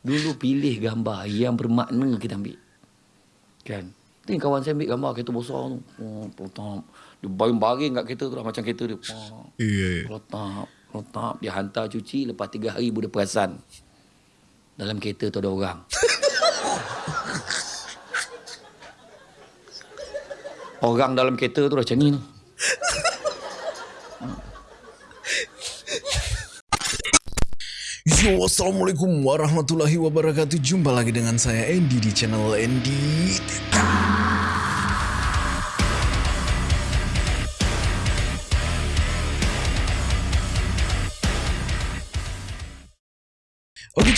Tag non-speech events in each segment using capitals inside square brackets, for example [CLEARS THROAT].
Dulu pilih gambar yang bermakna kita ambil. Kan? Ni kawan saya ambil gambar kereta besar tu. Oh, pelotap. Dia baring-baring kat kereta tu lah. Macam kereta dia. Oh, Iya. pelotap. Pelotap. Dia hantar cuci. Lepas tiga hari dia perasan. Dalam kereta tu ada orang. [LAUGHS] orang dalam kereta tu dah macam ni tu. Yo, Assalamualaikum warahmatullahi wabarakatuh. Jumpa lagi dengan saya Andy di channel Andy.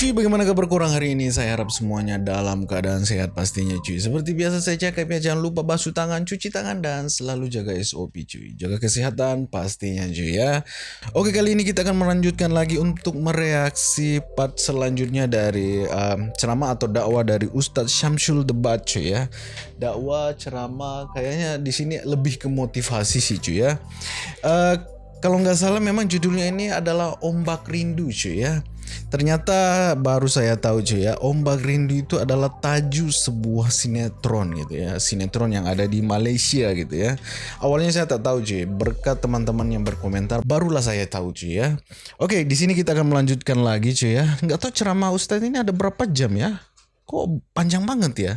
Cuy, bagaimana kabar kurang hari ini? Saya harap semuanya dalam keadaan sehat pastinya cuy. Seperti biasa saya cakap ya, jangan lupa basuh tangan, cuci tangan, dan selalu jaga SOP cuy. Jaga kesehatan pastinya cuy ya. Oke kali ini kita akan melanjutkan lagi untuk mereaksi part selanjutnya dari um, ceramah atau dakwah dari Ustadz Syamsul Debat cuy ya. Dakwah ceramah kayaknya di sini lebih ke motivasi sih cuy ya. Eh, kalau nggak salah memang judulnya ini adalah Ombak Rindu cuy ya. Ternyata baru saya tahu cuy ya, Ombak Rindu itu adalah tajuk sebuah sinetron gitu ya, sinetron yang ada di Malaysia gitu ya. Awalnya saya tak tahu cuy, berkat teman-teman yang berkomentar barulah saya tahu cuy ya. Oke, di sini kita akan melanjutkan lagi cuy ya. Nggak tahu ceramah Ustadz ini ada berapa jam ya? Kok panjang banget ya?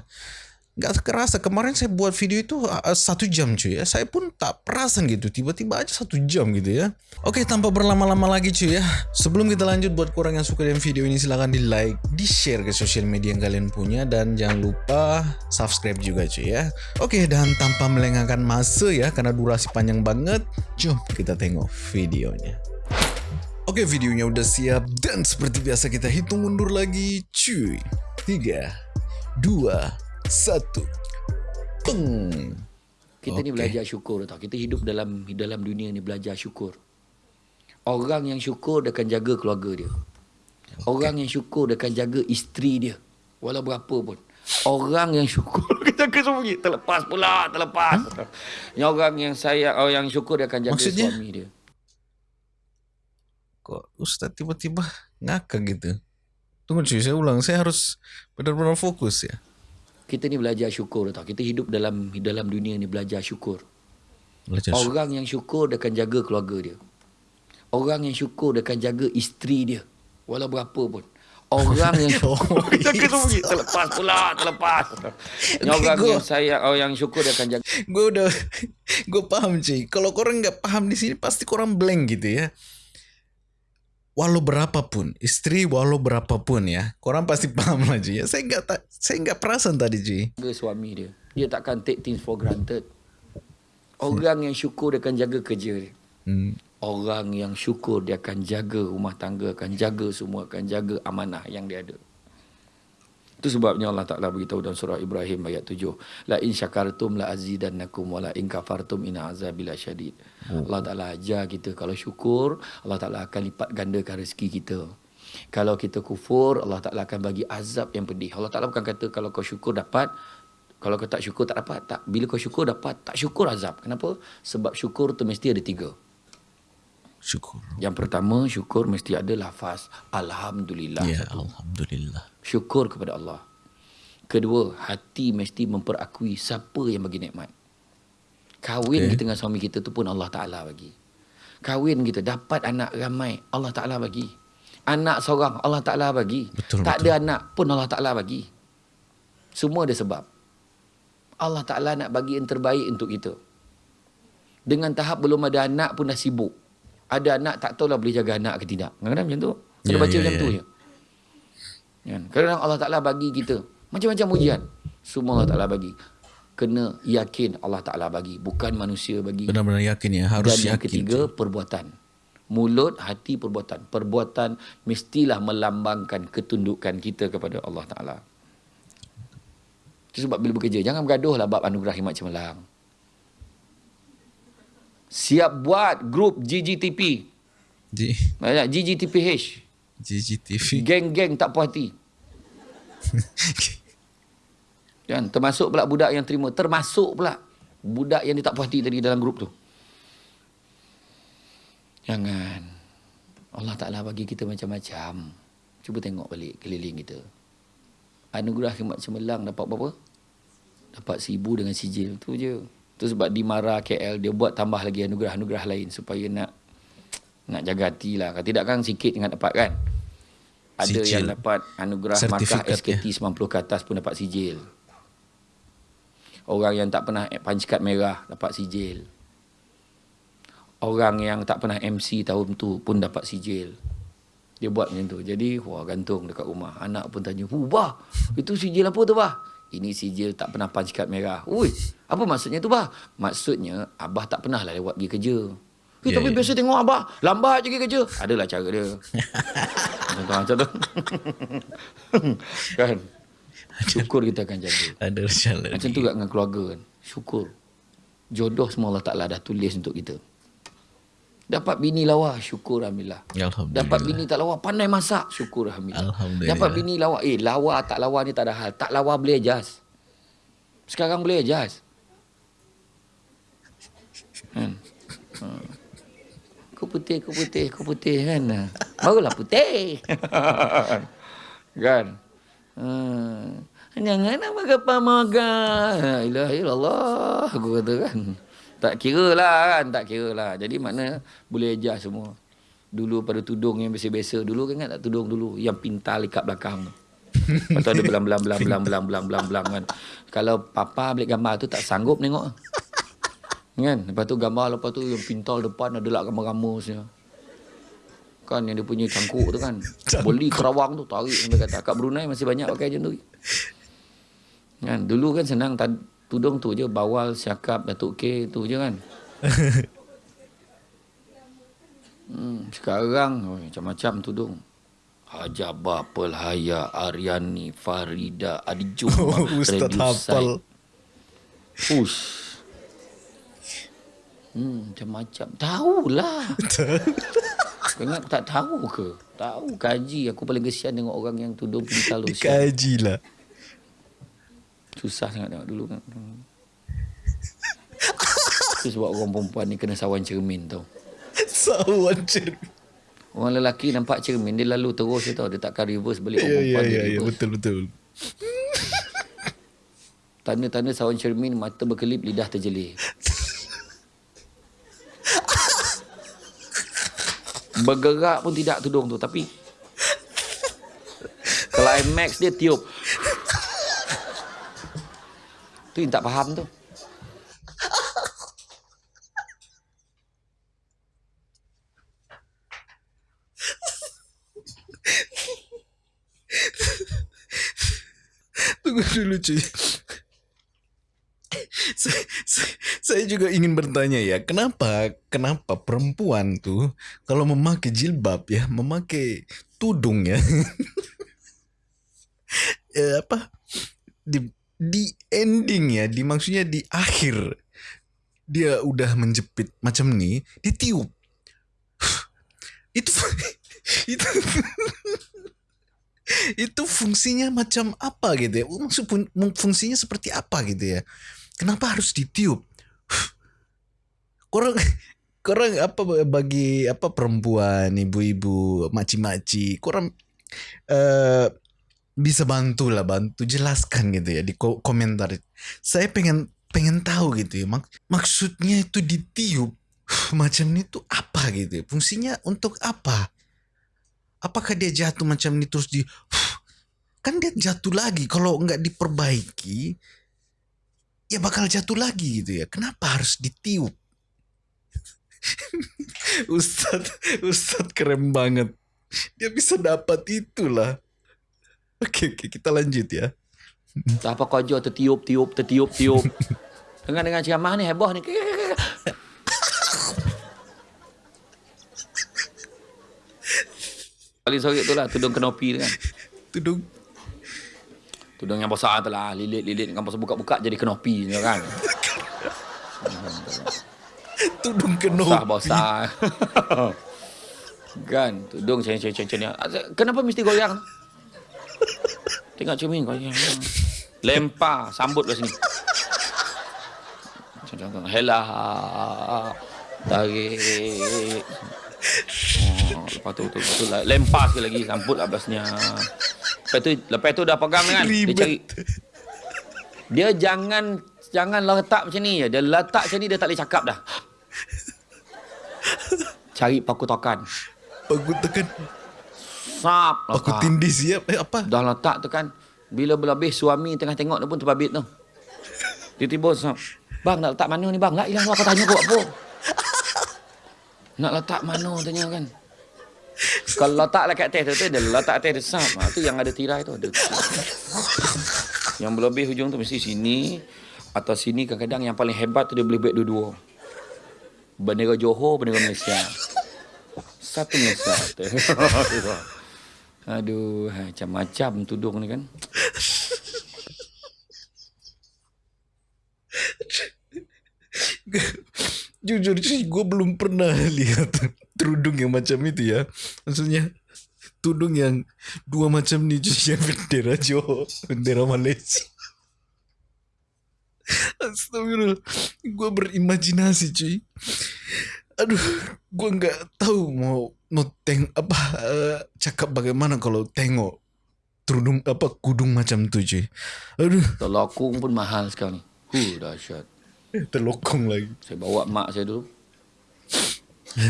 Nggak kerasa kemarin saya buat video itu uh, satu jam cuy ya. Saya pun tak perasan gitu. Tiba-tiba aja satu jam gitu ya. Oke tanpa berlama-lama lagi cuy ya. Sebelum kita lanjut buat kurang yang suka dengan video ini silahkan di like, di share ke sosial media yang kalian punya dan jangan lupa subscribe juga cuy ya. Oke dan tanpa melengahkan masa ya karena durasi panjang banget. Jom kita tengok videonya. Oke videonya udah siap dan seperti biasa kita hitung mundur lagi cuy. 3 2 satu. Peng. Kita ni Okey. belajar syukur tau. Kita hidup dalam dalam dunia ni belajar syukur. Orang yang syukur dia akan jaga keluarga dia. Orang yang syukur dia akan jaga isteri dia. Walau berapa pun. Orang yang syukur dia jaga suami. Terlepas pula, terlepas. Yang orang yang sayang, orang yang syukur dia akan jaga Maksudnya? suami dia. Kok Ustaz tiba-tiba ngakak gitu? Tunggu cuy, saya ulang. Saya harus benar-benar fokus ya. Kita ni belajar syukur tau. Kita hidup dalam dalam dunia ni belajar syukur. Belajar syukur. Orang yang syukur dia akan jaga keluarga dia. Orang yang syukur dia akan jaga isteri dia. Walau berapa pun. Orang yang [LAUGHS] syukur Oh. [LAUGHS] Terlepas pula, terlepas. Yang orang Gua- yang sayang, orang yang syukur dia akan jaga. Gue udah, gue paham cuy. Kalau korang nggak paham di sini pasti korang blank gitu ya. Walau berapapun, istri walau berapapun ya, korang pasti paham lah cuy. Ya. Saya nggak tak, saya nggak perasan tadi cuy. jaga suami dia. Dia takkan take things for granted. Orang yang syukur dia akan jaga kerja dia. Hmm. Orang yang syukur dia akan jaga rumah tangga, akan jaga semua, akan jaga amanah yang dia ada. Itu sebabnya Allah Ta'ala beritahu dalam surah Ibrahim ayat 7. La in syakartum la azidannakum wa la in kafartum inna azabi syadid. Allah Ta'ala ajar kita kalau syukur, Allah Ta'ala akan lipat gandakan rezeki kita. Kalau kita kufur, Allah Ta'ala akan bagi azab yang pedih. Allah Ta'ala bukan kata kalau kau syukur dapat, kalau kau tak syukur tak dapat. Tak. Bila kau syukur dapat, tak syukur azab. Kenapa? Sebab syukur tu mesti ada tiga. Syukur. Yang pertama, syukur mesti ada lafaz Alhamdulillah. Ya, Alhamdulillah. Syukur kepada Allah. Kedua, hati mesti memperakui siapa yang bagi nikmat. Kahwin Okey. kita dengan suami kita tu pun Allah Ta'ala bagi. Kahwin kita dapat anak ramai, Allah Ta'ala bagi. Anak seorang, Allah Ta'ala bagi. Betul, tak betul. ada anak pun Allah Ta'ala bagi. Semua ada sebab. Allah Ta'ala nak bagi yang terbaik untuk kita. Dengan tahap belum ada anak pun dah sibuk. Ada anak tak tahulah boleh jaga anak ke tidak. Kadang-kadang macam tu. Kita Ya, baca ya, macam ya. tu je. Kan? Kadang-kadang Allah Ta'ala bagi kita macam-macam ujian. Semua Allah Ta'ala bagi. Kena yakin Allah Ta'ala bagi. Bukan manusia bagi. Benar-benar yakin ya, harus Dan yang yakin. ketiga, perbuatan. Mulut, hati, perbuatan. Perbuatan mestilah melambangkan ketundukan kita kepada Allah Ta'ala. Itu sebab bila bekerja, jangan bergaduh lah bab anugerah himat cemerlang. Siap buat grup GGTP. Di Banyak GGTPH. GGTV. Geng-geng tak puas hati. [LAUGHS] Kan? Termasuk pula budak yang terima. Termasuk pula budak yang dia tak puas hati tadi dalam grup tu. Jangan. Allah Ta'ala bagi kita macam-macam. Cuba tengok balik keliling kita. Anugerah khidmat cemerlang dapat berapa? Dapat seribu dengan sijil. Tu je. Tu sebab di Mara KL dia buat tambah lagi anugerah-anugerah lain supaya nak nak jaga hati lah. Kalau tidak kan sikit dengan dapat kan. Ada Sijil. yang dapat anugerah markah SKT 90 ke atas pun dapat sijil. Orang yang tak pernah punch card merah dapat sijil. Orang yang tak pernah MC tahun tu pun dapat sijil. Dia buat macam tu. Jadi, wah gantung dekat rumah. Anak pun tanya, "Hu, bah, itu sijil apa tu, bah?" Ini sijil tak pernah punch card merah. Ui, apa maksudnya tu, bah? Maksudnya, Abah tak pernah lah lewat pergi kerja. Eh, Ya, tapi ya. biasa tengok Abah, lambat je pergi kerja. Adalah cara dia. macam tu. kan? Syukur kita akan jaga. Ada rencana Macam tu juga dengan keluarga kan. Syukur. Jodoh semua Allah Ta'ala dah tulis untuk kita. Dapat bini lawa, syukur Alhamdulillah. Alhamdulillah. Dapat bini tak lawa, pandai masak, syukur Alhamdulillah. Alhamdulillah. Dapat bini lawa, eh lawa tak lawa ni tak ada hal. Tak lawa boleh adjust. Sekarang boleh adjust. Kan? Ha. Kau putih, kau putih, kau putih kan. Barulah putih. [LAUGHS] kan? Ha. Jangan pamaga. La ilaha illallah. Aku kata kan. Tak kira lah kan. Tak kira lah. Jadi makna boleh adjust semua. Dulu pada tudung yang biasa-biasa. Dulu kan ingat tak tudung dulu. Yang pintal ikat belakang tu. Lepas tu ada belang-belang belang-belang belang-belang belang-belang kan. Kalau papa balik gambar tu tak sanggup tengok. Kan? Lepas tu gambar lepas tu yang pintal depan ada lah gambar-gambarnya. Kan yang dia punya cangkuk tu kan. Beli kerawang tu tarik sampai kata. Kat Brunei masih banyak pakai macam tu. Kan? Dulu kan senang tudung tu je bawal siakap Datuk K tu je kan. [LAUGHS] Hmm, sekarang oh, macam-macam tudung. Haja Bapel Haya Aryani Farida Adi Juma Oh, Ustaz hafal. Ush. Hmm, macam-macam. Tahulah. [LAUGHS] Kau ingat tak tahu ke? Tahu kaji. Aku paling kesian tengok orang yang tudung pintal. Dikaji lah. Susah sangat tengok dulu kan. Itu sebab orang perempuan ni kena sawan cermin tau. Sawan cermin. Orang lelaki nampak cermin, dia lalu terus tau. Dia takkan reverse balik orang Ya, ya, perempuan dia ya, ya, reverse. betul, betul. Tanda-tanda sawan cermin, mata berkelip, lidah terjelir. Bergerak pun tidak tudung tu, tapi climax dia tiup. Tu yang tak faham tu. Tunggu dulu cuy. saya, saya, saya juga ingin bertanya ya, kenapa kenapa perempuan tuh kalau memakai jilbab ya, memakai tudung ya, eh, [LAUGHS] apa di di ending ya, di maksudnya di akhir dia udah menjepit macam nih, ditiup. [SIGHS] itu [LAUGHS] itu [LAUGHS] itu fungsinya macam apa gitu ya? Maksud fun- fungsinya seperti apa gitu ya? Kenapa harus ditiup? [SIGHS] Korang [LAUGHS] korang apa bagi apa perempuan, ibu-ibu, maci-maci, korang eh bisa bantu lah, bantu jelaskan gitu ya di ko- komentar. Saya pengen pengen tahu gitu ya. Mak- maksudnya itu ditiup macam itu apa gitu ya? Fungsinya untuk apa? apakah dia jatuh macam ini terus di kan dia jatuh lagi kalau nggak diperbaiki ya bakal jatuh lagi gitu ya kenapa harus ditiup [LAUGHS] Ustad Ustad keren banget dia bisa dapat itulah oke oke kita lanjut ya [LAUGHS] Tak apa kau ajar tertiup, tiup, tertiup, tiup. Dengan dengan ceramah ni heboh ni. [LAUGHS] Paling sorry tu lah tudung kenopi tu kan. tudung Tudung yang besar tu lah. Lilit-lilit kan pasal buka-buka jadi kenopi tu kan. [LAUGHS] tudung kenopi Besar-besar. kan. Tudung ni. Kenapa mesti goyang? Tengok cermin goyang. Lempar. Sambut kat sini. Tu. Hela. Tarik. Oh, Lepas tu, tu, tu, tu lempar sekali lagi. Sambut lah belasnya. Lepas tu, lepas tu dah pegang kan. Dia cari. Dia jangan jangan letak macam ni. Dia letak macam ni, dia tak boleh cakap dah. Cari paku tokan. Paku tekan. Sap. Letak. tindih siap. Eh apa? Dah letak tu kan. Bila berlebih suami tengah tengok dia pun terbabit tu. Dia tiba sap. Bang nak letak mana ni bang? Nak hilang aku tanya kau apa? Nak letak mana tanya kan? Kalau letak lah kat atas tu, tu dia letak atas dia sap. Ha, tu yang ada tirai tu. Ada. Yang berlebih hujung tu mesti sini. Atau sini kadang-kadang yang paling hebat tu dia boleh buat dua-dua. Bendera Johor, bendera Malaysia. Satu Malaysia. [LAUGHS] Aduh, ha, macam-macam tudung ni kan. [LAUGHS] Jujur sih gue belum pernah lihat [LAUGHS] tudung yang macam itu ya. Maksudnya tudung yang dua macam ni cuy yang [LAUGHS] bendera Johor, bendera Malaysia. Astagfirullah. Gue berimajinasi cuy. Aduh, gue nggak tahu mau mau teng apa eh, cakap bagaimana kalau tengok tudung apa kudung macam tu cuy. Aduh, Telokung pun mahal sekarang. Huh, dahsyat. terlokong lagi. Saya bawa mak saya dulu. [LAUGHS]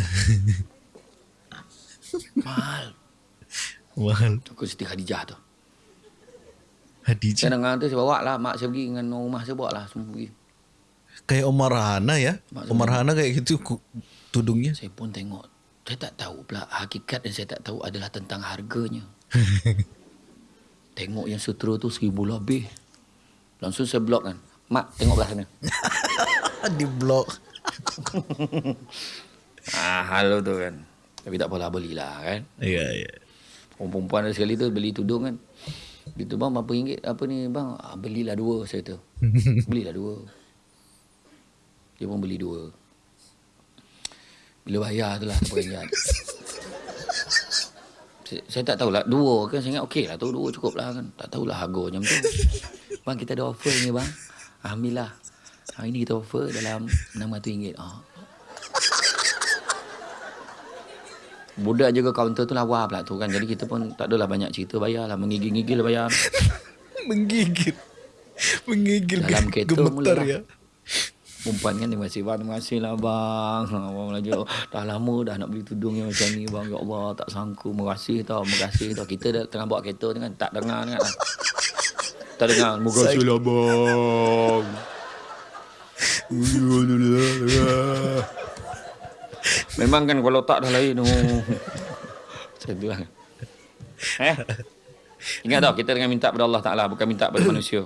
mahal. Mahal. Aku Siti Khadijah tu. Hadijah. Saya dengar tu saya bawa lah. Mak saya pergi dengan rumah saya bawa lah. Semua pergi. Kayak Omar Hana ya. Maksudnya- Omar Hana kayak gitu tudungnya. Saya pun tengok. Saya tak tahu pula. Hakikat yang saya tak tahu adalah tentang harganya. [LAUGHS] tengok yang sutera tu seribu lebih. Langsung saya blok kan. Mak, tengok belah sana. [LAUGHS] Di blok. [LAUGHS] ah, hal tu kan. Tapi tak apalah, belilah kan. Iya, iya. Perempuan ada sekali tu beli tudung kan. Gitu bang berapa ringgit apa ni bang? Ah, belilah dua saya tu. belilah dua. Dia pun beli dua. Bila bayar tu lah terperanjat. saya, saya tak tahulah dua kan saya ingat okey lah tu dua cukup lah kan. Tak tahulah harga macam tu. Bang kita ada offer ni bang. Alhamdulillah. Hari ni kita offer dalam RM600. Ah. Budak jaga kaunter tu lawa pula tu kan. Jadi kita pun tak adalah banyak cerita bayar lah. Menggigil-gigil bayar. [LAUGHS] Menggigil. Menggigil. Dalam kereta mula ya. Perempuan kan terima kasih bang. Terima kasih lah bang. Abang lagi dah lama dah nak beli tudung yang macam ni bang. Ya Allah tak sangka. Terima kasih tau. Terima kasih tau. Kita dah tengah bawa kereta ni kan. Tak dengar ni kan. Tak dengar. Terima kasih lah bang. Memang kan kalau tak dah lain. Oh. Macam tu lah. Eh? Ingat tau kita dengan minta pada Allah Ta'ala. Bukan minta pada manusia.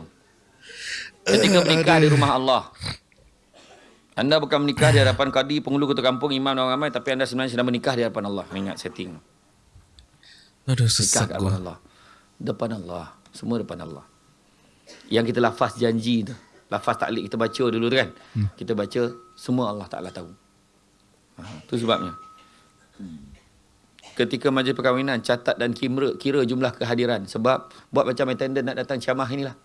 Ketika menikah di rumah Allah. Anda bukan menikah di hadapan kadi, penghulu ketua kampung, imam dan orang ramai. Tapi anda sebenarnya sedang menikah di hadapan Allah. Ingat setting. Aduh Nikah sesak di hadapan gua. Allah. Depan Allah. Semua depan Allah. Yang kita lafaz janji tu. Lafaz taklik kita baca dulu tu kan. Hmm. Kita baca, semua Allah Ta'ala tahu. Ha, tu sebabnya. Ketika majlis perkahwinan, catat dan kira, kira jumlah kehadiran. Sebab buat macam attendant nak datang ceramah inilah.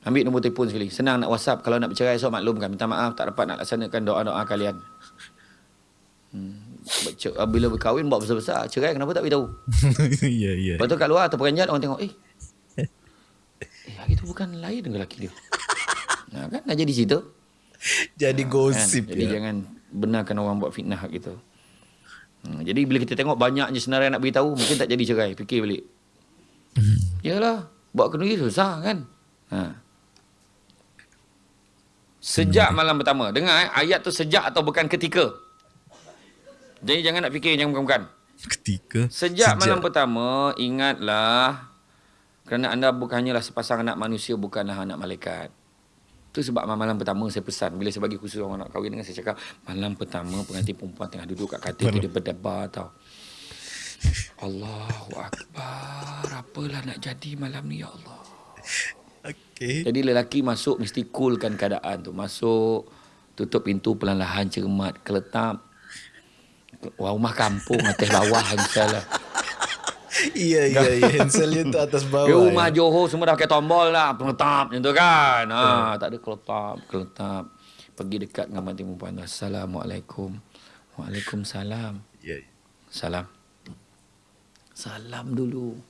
Ambil nombor telefon sekali. Senang nak WhatsApp. Kalau nak bercerai esok maklumkan. Minta maaf tak dapat nak laksanakan doa-doa kalian. Hmm. Baca- Bila berkahwin buat besar-besar. Cerai kenapa tak beritahu? Iya, [LAUGHS] iya. Lepas tu kat luar atau peranjat orang tengok. Eh. Eh hari tu bukan lain dengan lelaki dia. [LAUGHS] Nah, kan dah jadi cerita. Jadi gosip kan? Jadi ya. jangan benarkan orang buat fitnah kita. Hmm, jadi bila kita tengok banyaknya senarai nak beritahu, mungkin tak jadi cerai. Fikir balik. Yalah, buat kenduri susah kan? Ha. Sejak malam pertama. Dengar eh, ayat tu sejak atau bukan ketika. Jadi jangan nak fikir yang bukan-bukan. Ketika. Sejak, malam pertama, ingatlah kerana anda bukan hanyalah sepasang anak manusia, bukanlah anak malaikat. Itu sebab malam pertama saya pesan. Bila saya bagi khusus orang nak kahwin dengan saya cakap, malam pertama pengantin perempuan tengah duduk kat katil tu, dia berdebar tau. Allahu Akbar. Apalah nak jadi malam ni, ya Allah. Okey. Jadi lelaki masuk mesti coolkan keadaan tu. Masuk, tutup pintu perlahan-lahan cermat, keletap. Wah, rumah kampung atas bawah misalnya. Iya, iya, iya. Hanselnya tu atas bawah. Rumah ya. Johor semua dah pakai tombol lah. Pengetap macam tu kan. Ha, tak ada keletap, keletap. Pergi dekat dengan mati perempuan. Assalamualaikum. Waalaikumsalam. Iya. Salam. Salam dulu.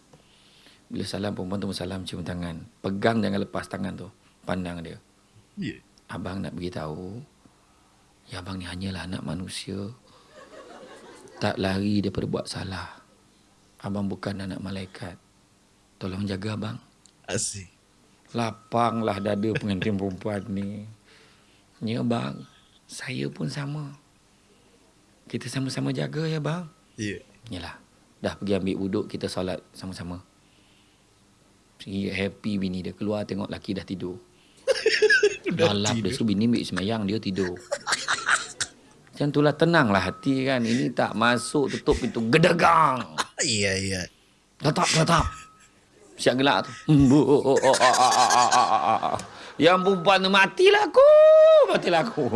Bila salam perempuan tu salam cium tangan. Pegang jangan lepas tangan tu. Pandang dia. Ya. Abang nak beritahu. Ya abang ni hanyalah anak manusia. Tak lari daripada buat salah. Abang bukan anak malaikat. Tolong jaga abang. Asik. Lapanglah dada pengantin perempuan ni. Ya bang. Saya pun sama. Kita sama-sama jaga ya bang. Ya. Yalah. Dah pergi ambil wuduk kita solat sama-sama. Happy bini dia keluar tengok laki dah tidur. [LAUGHS] dah lap dia suruh bini ambil semayang dia tidur. Macam itulah tenanglah hati kan. Ini tak masuk tutup pintu gedegang. [LAUGHS] Iya, iya. Tetap, tetap. Siap gelak tu. Yang perempuan tu matilah aku. Matilah aku.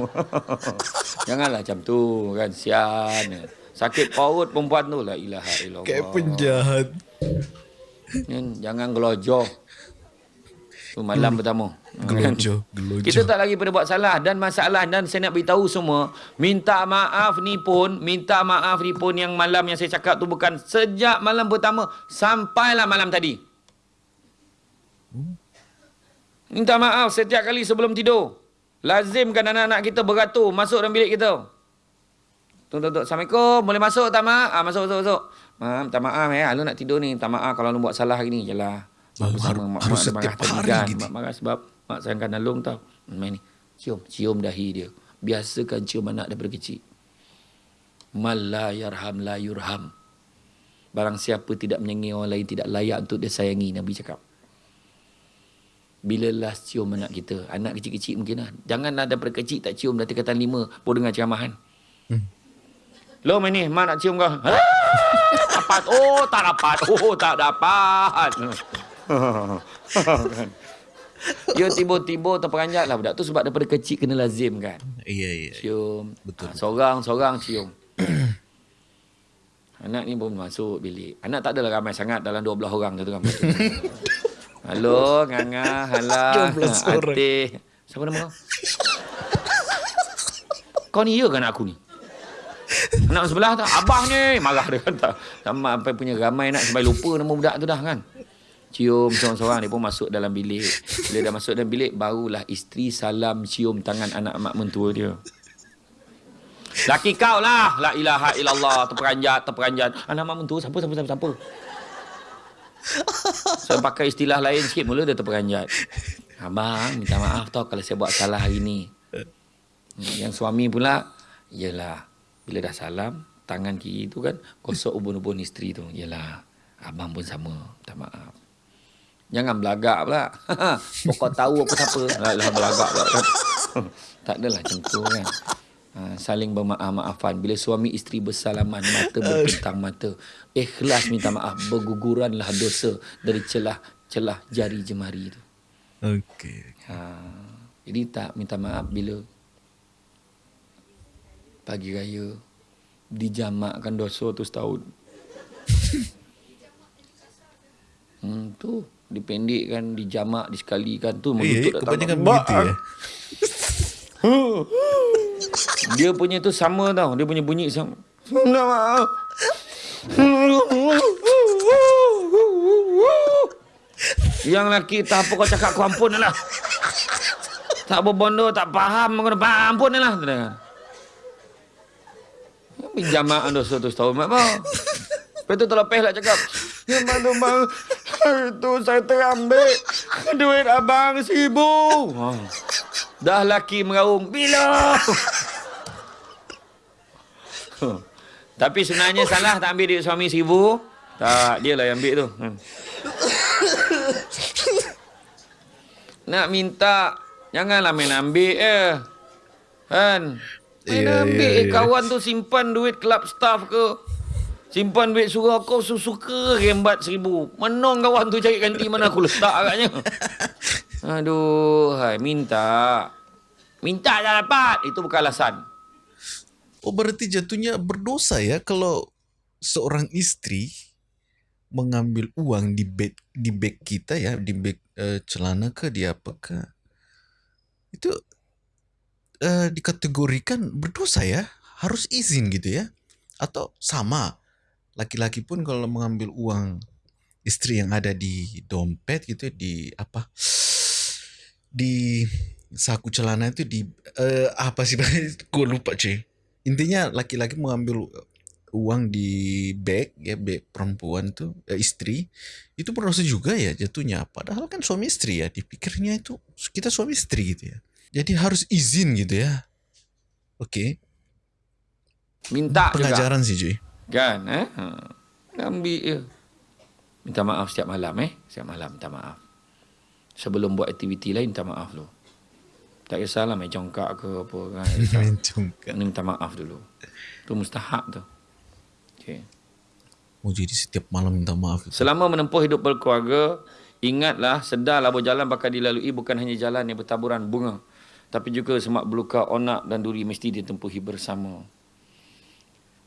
[LAUGHS] Janganlah macam tu kan. Sian. Sakit perut perempuan tu. La ilaha illallah. Kayak penjahat. Jangan gelojoh. Tu malam pertama. Gelojoh, [LAUGHS] gelojoh. Kita tak lagi pada buat salah dan masalah dan saya nak beritahu semua, minta maaf ni pun, minta maaf ni pun yang malam yang saya cakap tu bukan sejak malam pertama sampailah malam tadi. Minta maaf setiap kali sebelum tidur. Lazimkan anak-anak kita beratur masuk dalam bilik kita. Tuk, tuk, tuk. Assalamualaikum. Boleh masuk tak, Mak? Ah, masuk, masuk, masuk. Mak, minta maaf eh. Lu nak tidur ni. Minta maaf kalau lu buat salah hari ni. Yalah. Bersama har- mak, harus mak setiap hari kan. gitu. Mak marah sebab mak sayangkan Nalung tau. Main ni. Cium. Cium dahi dia. Biasakan cium anak daripada kecil. Mal la yarham la yurham. Barang siapa tidak menyayangi orang lain tidak layak untuk disayangi. Nabi cakap. Bila last cium anak kita. Anak kecil-kecil mungkin lah. Janganlah daripada kecil tak cium. Dah tingkatan lima. Pun dengar ceramahan. Lo main ni. Mak nak cium kau. Ha? dapat. Oh tak dapat. Oh tak dapat. kan? [LAUGHS] Dia tiba-tiba terperanjat lah budak tu sebab daripada kecil kena lazim kan. Iya, iya. Cium. Betul. Ha, seorang-seorang cium. [CLEARS THROAT] Anak ni pun masuk bilik. Anak tak adalah ramai sangat dalam 12 orang tu kan. [LAUGHS] Halo, Nganga, halah. [LAUGHS] 12 orang. Atih. Siapa nama kau? kau ni ya ke anak aku ni? Anak sebelah tak? Abang ni. Marah dia kata. Sama sampai punya ramai nak sampai lupa nama budak tu dah kan. Cium seorang-seorang dia pun masuk dalam bilik. Bila dah masuk dalam bilik, barulah isteri salam cium tangan anak mak mentua dia. Laki kau lah. La ilaha illallah. Terperanjat, terperanjat. Anak mak mentua, siapa, siapa, siapa, siapa. Saya pakai istilah lain sikit mula dia terperanjat. Abang, minta maaf tau kalau saya buat salah hari ni. Yang suami pula, yelah. Bila dah salam, tangan kiri tu kan, gosok ubun-ubun isteri tu. Yelah, abang pun sama. Minta maaf. Jangan belagak pula. [LAUGHS] Pokok tahu aku siapa. Lah belagak pula kan. [LAUGHS] tak adalah macam tu kan. Ha, saling bermaaf-maafan. Bila suami isteri bersalaman, mata berpintang mata. Ikhlas minta maaf. Berguguranlah dosa dari celah-celah jari jemari tu. Okey. Ha, jadi tak minta maaf bila pagi raya dijamakkan dosa tu setahun. [LAUGHS] hmm, tu dipendekkan, dijamak, disekalikan tu Iya, melutut kebanyakan datang. begitu ya. Dia punya tu sama tau. Dia punya bunyi sama. [LAUGHS] Yang lelaki tak apa kau cakap kau ampun lah. Tak berbondo, tak faham. Kau ampun lah. Tu dengar. Pinjamaan dosa tu setahun. Mak apa? Lepas tu terlepeh lah cakap. Ya bang tu bang. Hari tu saya terambil. Duit abang seribu. Ha. Dah laki meraung. Bila? Tapi sebenarnya salah tak ambil duit suami seribu. Tak, dia lah yang ambil tu. Hmm. Nak minta, janganlah main ambil eh. Kan? Main Ya, ambil eh, ya. kawan tu simpan duit club staff ke. Simpan duit surau kau suka rembat seribu. Menong kawan tu cari ganti mana aku letak agaknya. [LAUGHS] Aduh, hai, minta. Minta dah dapat. Itu bukan alasan. Oh berarti jatuhnya berdosa ya kalau seorang istri mengambil uang di bag di bag kita ya di bag eh, celana ke di apa ke itu eh, dikategorikan berdosa ya harus izin gitu ya. Atau sama laki-laki pun kalau mengambil uang istri yang ada di dompet gitu di apa di saku celana itu di uh, apa sih [LAUGHS] gue lupa cuy intinya laki-laki mengambil uang di bag ya bag perempuan tuh eh, istri itu proses juga ya jatuhnya. Padahal kan suami istri ya dipikirnya itu kita suami istri gitu ya jadi harus izin gitu ya oke okay. minta pengajaran juga. sih cuy kan eh ha. ambil ya. minta maaf setiap malam eh setiap malam minta maaf sebelum buat aktiviti lain minta maaf lo tak kisahlah main congkak ke apa kan [LAUGHS] main congkak minta maaf dulu tu mustahak tu Okay. Oh jadi setiap malam minta maaf. Selama menempuh hidup berkeluarga, ingatlah sedarlah berjalan bakal dilalui bukan hanya jalan yang bertaburan bunga. Tapi juga semak belukar onak dan duri mesti ditempuhi bersama.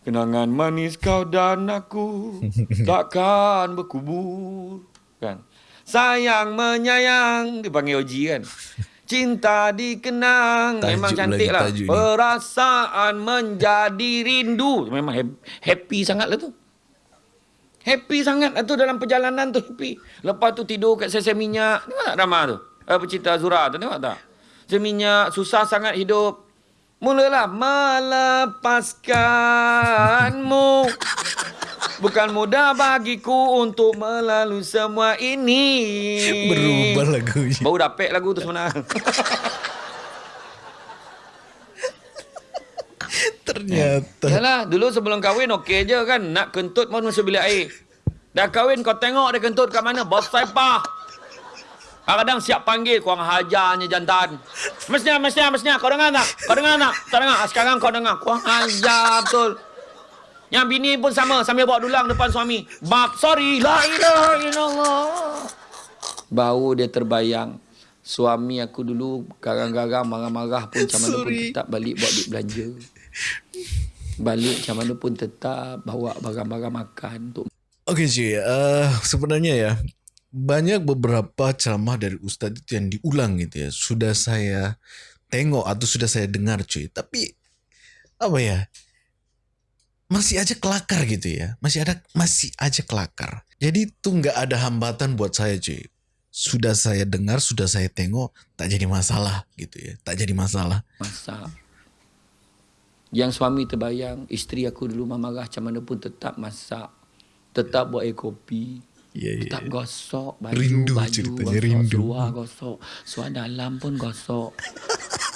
Kenangan manis kau dan aku [LAUGHS] takkan berkubur. Kan? Sayang menyayang, dipanggil Oji kan. Cinta dikenang tajuk Memang cantik lah Perasaan menjadi rindu Memang happy sangat lah tu Happy sangat lah tu dalam perjalanan tu happy Lepas tu tidur kat sesi minyak Tengok tak drama tu Apa cerita Azura tu tengok tak Sesi minyak susah sangat hidup Mulalah melepaskanmu Bukan mudah bagiku untuk melalui semua ini. Berubah lagu. Baru dapet lagu tu sebenarnya. Ternyata. Yalah, dulu sebelum kahwin okey je kan. Nak kentut pun masuk bilik air. Dah kahwin kau tengok dia kentut kat mana. Bos saipah. Kadang-kadang siap panggil kurang hajarnya jantan. Mestinya, mestinya, mestinya. Kau dengar tak? Kau dengar tak? Tak dengar. Sekarang kau dengar. Kurang hajar betul. Yang bini pun sama sambil bawa dulang depan suami. Bab sorry. La ilaha illallah. Bau dia terbayang. Suami aku dulu garang-garang marah-marah pun macam mana pun tetap balik buat duit belanja. Balik macam mana pun tetap bawa barang-barang makan untuk Okey cuy, uh, sebenarnya ya banyak beberapa ceramah dari ustaz itu yang diulang gitu ya. Sudah saya tengok atau sudah saya dengar cuy. Tapi apa ya? masih aja kelakar gitu ya. Masih ada masih aja kelakar. Jadi itu nggak ada hambatan buat saya cuy. Sudah saya dengar, sudah saya tengok, tak jadi masalah gitu ya. Tak jadi masalah. Masa. Yang suami terbayang, isteri aku dulu marah macam mana pun tetap masak. Tetap buat air kopi. Yeah, yeah, tetap gosok baju, rindu baju ceritanya, gosok, rindu. Seluar gosok, seluar dalam pun gosok.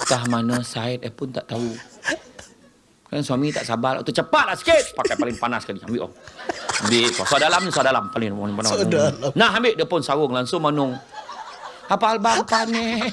Tah mana side eh pun tak tahu. Kan suami tak sabar. Tu cepatlah sikit. Pakai paling panas sekali. Ambil oh. Ambil. Kau dalam ni, suara dalam. Paling paling panas. dalam. Nah, ambil dia pun sarung langsung manung. Apa albang ni?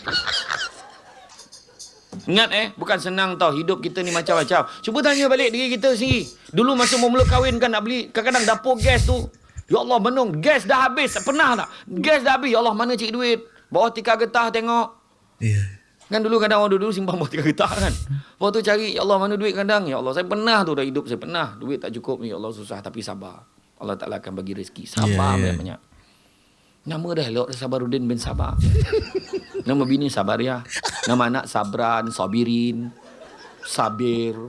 Ingat eh, bukan senang tau hidup kita ni macam-macam. Cuba tanya balik diri kita sendiri. Dulu masa mau mula kahwin kan nak beli kadang-kadang dapur gas tu. Ya Allah menung, gas dah habis. Pernah tak? Gas dah habis. Ya Allah mana cik duit? Bawa tikar getah tengok. Yeah. Kan dulu kadang orang dulu simpan buat tiga getah kan. Lepas tu cari, Ya Allah mana duit kadang? Ya Allah saya pernah tu dah hidup, saya pernah. Duit tak cukup ni, Ya Allah susah tapi sabar. Allah Ta'ala akan bagi rezeki. Sabar yeah, yeah. banyak Nama dah elok, Sabarudin bin Sabar. Nama bini Sabar ya. Nama anak Sabran, Sabirin, Sabir.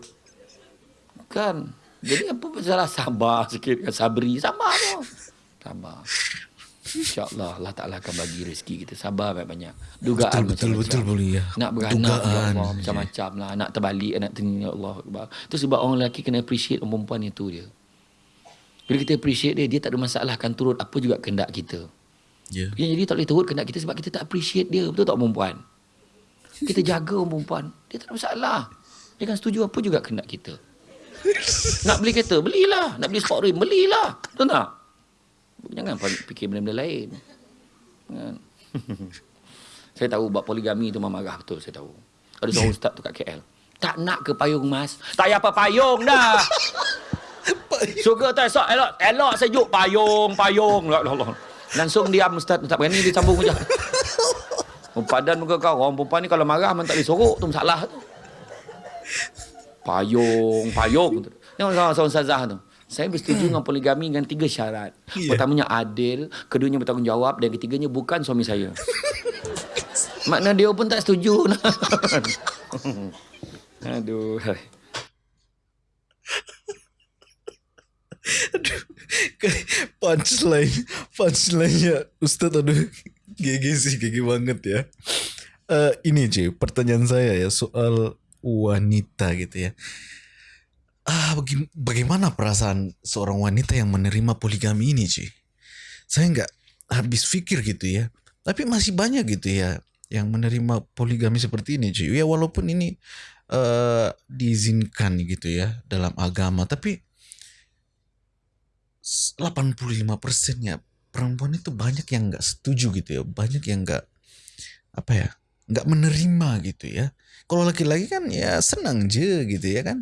Kan? Jadi apa masalah? Sabar sikit. Kan? Sabri, sabar tu. Sabar. InsyaAllah Allah Ta'ala akan bagi rezeki kita. Sabar banyak-banyak. Dugaan betul, macam-macam. Betul, betul, ya. Nak beranak ya Allah, Macam-macam lah. Nak terbalik Nak teringin ya Allah Itu sebab orang lelaki Kena appreciate orang perempuan itu dia. Bila kita appreciate dia Dia tak ada masalah Akan turut apa juga kendak kita. Yeah. Jadi tak boleh turut kendak kita Sebab kita tak appreciate dia. Betul tak perempuan? Kita jaga orang perempuan. Dia tak ada masalah. Dia akan setuju apa juga kendak kita [LAUGHS] Nak beli kereta Belilah Nak beli sport rim Belilah Betul tak Jangan fikir benda-benda lain. Kan? [LAUGHS] saya tahu buat poligami tu memang marah betul saya tahu. Ada seorang ustaz tu kat KL. Tak nak ke payung mas? Tak payah apa payung dah. [LAUGHS] Suka tak esok elok elok sejuk payung payung. La Allah. Langsung diam ustaz tak berani dia sambung je. Oh, padan muka kau orang perempuan ni kalau marah memang tak boleh sorok tu masalah tu. Payung payung. Tengok seorang ustazah tu. Saya bersetuju dengan poligami dengan tiga syarat. Yeah. Pertamanya adil, keduanya bertanggungjawab dan ketiganya bukan suami saya. Makna dia pun tak setuju. [LAUGHS] Aduh. Aduh. punchline punchline-nya Ustaz aduh GG sih GG banget ya uh, ini cuy pertanyaan saya ya soal wanita gitu ya. Ah baga- bagaimana perasaan seorang wanita yang menerima poligami ini cuy saya nggak habis pikir gitu ya. Tapi masih banyak gitu ya yang menerima poligami seperti ini cuy ya walaupun ini uh, diizinkan gitu ya dalam agama tapi 85% ya perempuan itu banyak yang nggak setuju gitu ya. Banyak yang nggak apa ya nggak menerima gitu ya. Kalau laki-laki kan ya senang je gitu ya kan.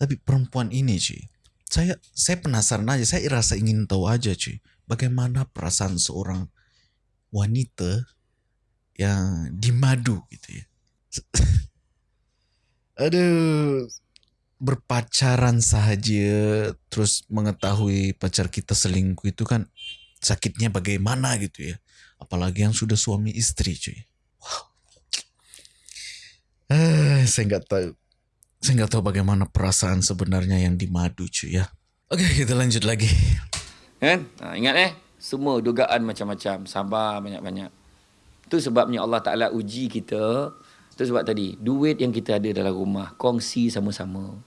Tapi perempuan ini cuy saya saya penasaran aja saya rasa ingin tahu aja cuy bagaimana perasaan seorang wanita yang dimadu gitu ya. [LAUGHS] Aduh berpacaran saja terus mengetahui pacar kita selingkuh itu kan sakitnya bagaimana gitu ya. Apalagi yang sudah suami istri cuy eh saya nggak tahu saya nggak tahu bagaimana perasaan sebenarnya yang dimadu cuy ya oke kita lanjut lagi Kan? Ha, ingat eh, semua dugaan macam-macam. Sabar banyak-banyak. Itu sebabnya Allah Ta'ala uji kita. Itu sebab tadi, duit yang kita ada dalam rumah, kongsi sama-sama.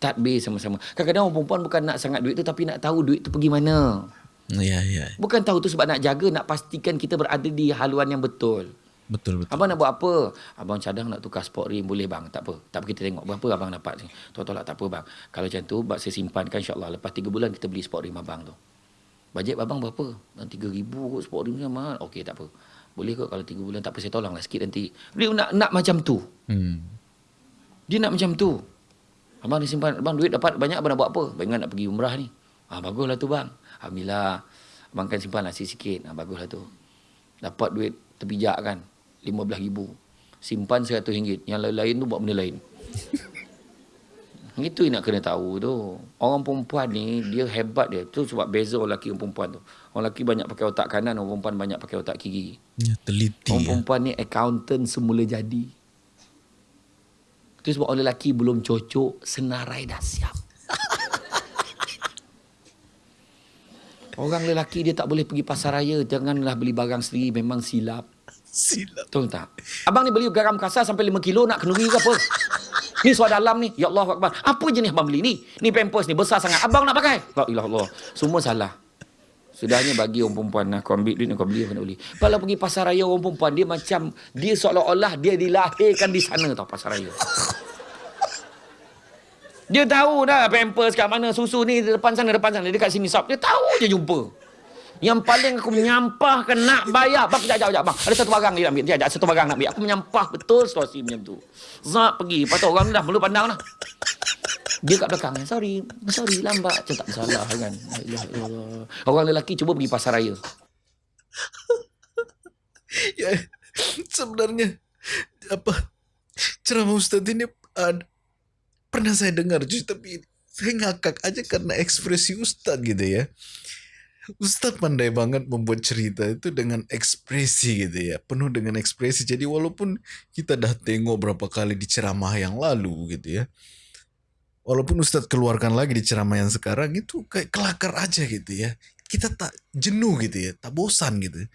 Tadbir sama-sama. Kadang-kadang orang perempuan bukan nak sangat duit tu, tapi nak tahu duit tu pergi mana. ya ya Bukan tahu tu sebab nak jaga, nak pastikan kita berada di haluan yang betul. Betul betul Abang nak buat apa? Abang cadang nak tukar sport rim. Boleh bang? Tak apa. Tak apa kita tengok. Berapa abang dapat ni? Tolak-tolak tak apa bang. Kalau macam tu, bak saya simpankan insyaAllah. Lepas 3 bulan kita beli sport rim abang tu. Bajet abang berapa? Dan 3,000 kot sport rim ni mahal. Okey tak apa. Boleh kot kalau 3 bulan. Tak apa saya tolonglah sikit nanti. Dia nak nak macam tu. hmm. Dia nak macam tu. Abang ni simpan. Abang duit dapat banyak abang nak buat apa? Abang nak pergi umrah ni. Ah baguslah tu bang. Alhamdulillah. Abang kan simpan lah sikit-sikit. Ah baguslah tu. Dapat duit terpijak kan. RM15,000. Simpan RM100. Yang lain-lain tu buat benda lain. Itu yang nak kena tahu tu. Orang perempuan ni, dia hebat dia. Tu sebab beza orang lelaki dan perempuan tu. Orang lelaki banyak pakai otak kanan, orang perempuan banyak pakai otak kiri. ya, teliti Orang ya. perempuan ni accountant semula jadi. Itu sebab orang lelaki belum cocok, senarai dah siap. [LAUGHS] Orang lelaki dia tak boleh pergi pasar raya, janganlah beli barang sendiri, memang silap. Silap Betul tak? Abang ni beli garam kasar sampai 5 kilo nak kenduri ke apa? Ni suar dalam ni. Ya Allah Akbar. Apa jenis abang beli ni? Ni pampers ni besar sangat. Abang nak pakai? La ilah Allah. Semua salah. Sudahnya bagi orang perempuan nak kau ambil duit kau beli apa nak beli. Kalau pergi pasar raya orang perempuan dia macam dia seolah-olah dia dilahirkan di sana tau pasar raya. Dia tahu dah pampers kat mana susu ni depan sana depan sana dekat sini shop. Dia tahu je jumpa. Yang paling aku menyampahkan nak bayar. Bang, sekejap, sekejap, bang. Ada satu barang ni nak ambil. Sekejap, satu barang nak ambil. Aku menyampah betul situasi macam tu. Zat pergi. Lepas tu orang dah mula pandang dah. Dia kat belakang. Sorry. Sorry, lambat. Macam tak bersalah kan. Illallah. Orang lelaki cuba pergi pasar raya. [LAUGHS] ya sebenarnya apa ceramah Ustaz ini uh, pernah saya dengar tapi saya ngakak aja karena ekspresi Ustaz gitu ya Ustaz pandai banget membuat cerita itu dengan ekspresi gitu ya penuh dengan ekspresi. Jadi walaupun kita dah tengok berapa kali di ceramah yang lalu gitu ya walaupun Ustaz keluarkan lagi di ceramah yang sekarang itu kayak kelakar aja gitu ya. Kita tak jenuh gitu ya tak bosan gitu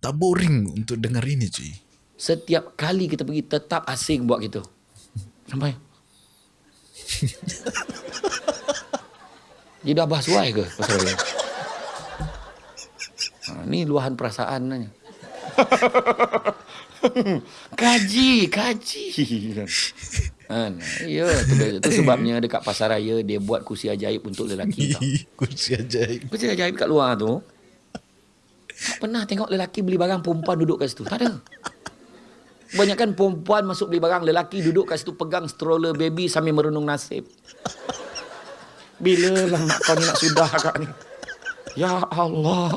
tak boring untuk dengar ini cuy. Setiap kali kita pergi tetap asing buat gitu. Sampai. Dia dah bahas ke? Pasal dia? Ha, ni luahan perasaan nanya. [LAUGHS] kaji, kaji. [LAUGHS] Kan? Ya, tu, tu sebabnya dekat pasar raya dia buat kursi ajaib untuk lelaki tau. [LAUGHS] kursi ajaib Kursi ajaib kat luar tu. Tak pernah tengok lelaki beli barang perempuan duduk kat situ. Tak ada. Kebanyakan perempuan masuk beli barang lelaki duduk kat situ pegang stroller baby sambil merenung nasib. Bila lah mak kau ni nak sudah kak ni? Ya Allah.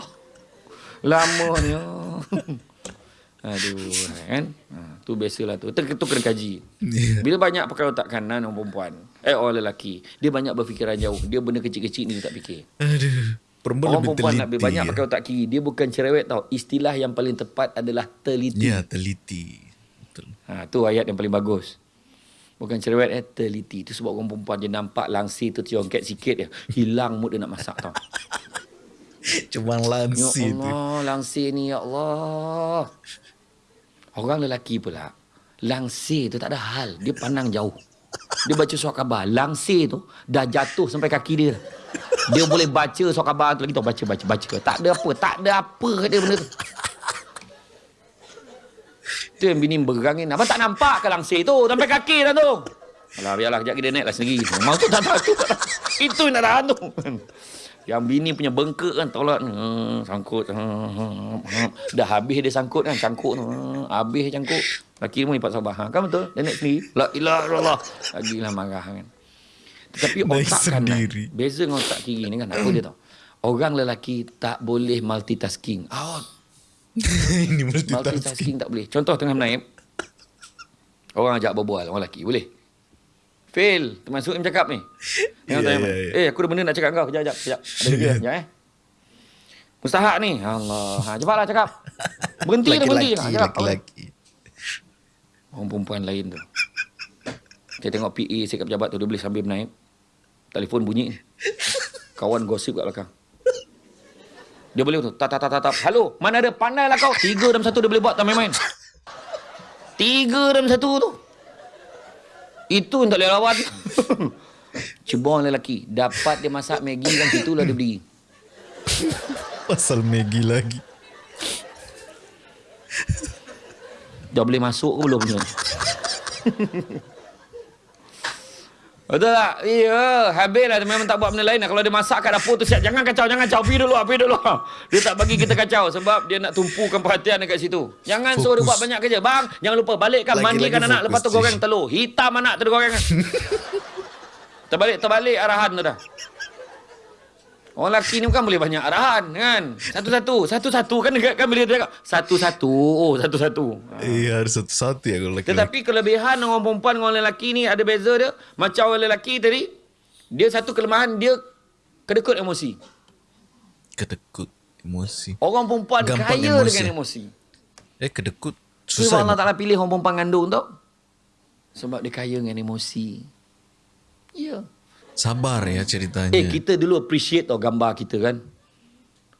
Lamanya. [LAUGHS] Aduh, kan? Ha, tu biasalah tu. Tu, tu kena kaji. Ya. Bila banyak pakai otak kanan orang perempuan, eh orang lelaki, dia banyak berfikiran jauh. Dia benda kecil-kecil ni dia tak fikir. aduh perempuan Orang perempuan teliti nak lebih banyak ya. pakai otak kiri. Dia bukan cerewet tau. Istilah yang paling tepat adalah teliti. ya teliti betul Ha, tu ayat yang paling bagus. Bukan cerewet eh, teliti. Itu sebab orang perempuan dia nampak langsir tu tiongket sikit je. Hilang mood dia nak masak tau. [LAUGHS] [LAUGHS] Cuma Ya lansi tu. Allah, langsir ni ya Allah. Orang lelaki pula. Langsir tu tak ada hal. Dia pandang jauh. Dia baca surat khabar. Langsir tu dah jatuh sampai kaki dia. Dia boleh baca surat khabar tu lagi tau. Baca, baca, baca. Tak ada apa. Tak ada apa dia benda tu. Tu yang bini berangin. Abang tak nampak ke langsir tu? Sampai kaki dah tu. Alah, biarlah. Kejap dia naik lah sendiri. Tahu. tu tak tahu. Itu yang nak tahan tu. Yang bini punya bengkak kan tolak hmm, sangkut. Hmm, hmm. dah habis dia sangkut kan cangkuk tu. Hmm, habis cangkuk laki pun lipat sabar. Ha, kan betul? Naik sendiri. La ilaha illallah. Lagilah marah kan. Tetapi otak kanan sendiri. beza dengan otak kiri ni kan apa dia tahu? Orang lelaki tak boleh multitasking. Out [LAUGHS] Ini multitasking. multitasking tak boleh. Contoh tengah menaip orang ajak berbual orang lelaki boleh Fail. Termasuk yang cakap ni. [LAUGHS] Ya, Tengok tanya, ya, ya. Eh, aku ada benda nak cakap kau. Kejap, kejap. kejap. Ada kerja. [LAUGHS] Kejap eh. Mustahak ni. Allah. Ha, cepatlah cakap. Berhenti dah, berhenti. Ha, laki-laki. Orang perempuan lain tu. Saya tengok PA sikap pejabat tu. Dia boleh sambil menaip. Telefon bunyi. Kawan gosip kat belakang. Dia boleh tu. Tap, tap, tap, tap, tap. Halo, mana ada? Pandai lah kau. Tiga dalam satu dia boleh buat tak main-main. Tiga dalam satu tu. Itu yang tak boleh lawan. [LAUGHS] Cuba orang lelaki. Dapat dia masak Maggi kan situlah dia berdiri. Pasal Maggie lagi. Dah boleh masuk ke belum? [LAUGHS] Betul tak? Ya, habislah dia memang tak buat benda lain. Kalau dia masak kat dapur tu siap. Jangan kacau, jangan kacau. Pergi dulu, pergi dulu. Dia tak bagi kita kacau sebab dia nak tumpukan perhatian dekat situ. Jangan suruh dia Fokus. buat banyak kerja. Bang, jangan lupa balikkan Lagi-lagi mandikan anak fokus, lepas tu goreng telur. Hitam anak tu dia goreng. [LAUGHS] terbalik, terbalik arahan tu dah. Orang lelaki ni bukan boleh banyak arahan kan. Satu-satu. Satu-satu kan dekat kan bila dia. Satu-satu. Oh, satu-satu. Iya harus satu-satu ya kalau laki-laki. Tetapi kelebihan orang perempuan dengan orang lelaki ni ada beza dia. Macam orang lelaki tadi, dia satu kelemahan dia kedekut emosi. Kedekut emosi. Orang perempuan Gampang kaya emosi. dengan emosi. Eh kedekut Susah susah. Allah Ta'ala pilih orang perempuan ngandung tau. Sebab dia kaya dengan emosi. Ya. Sabar ya ceritanya. Eh, kita dulu appreciate tau gambar kita kan.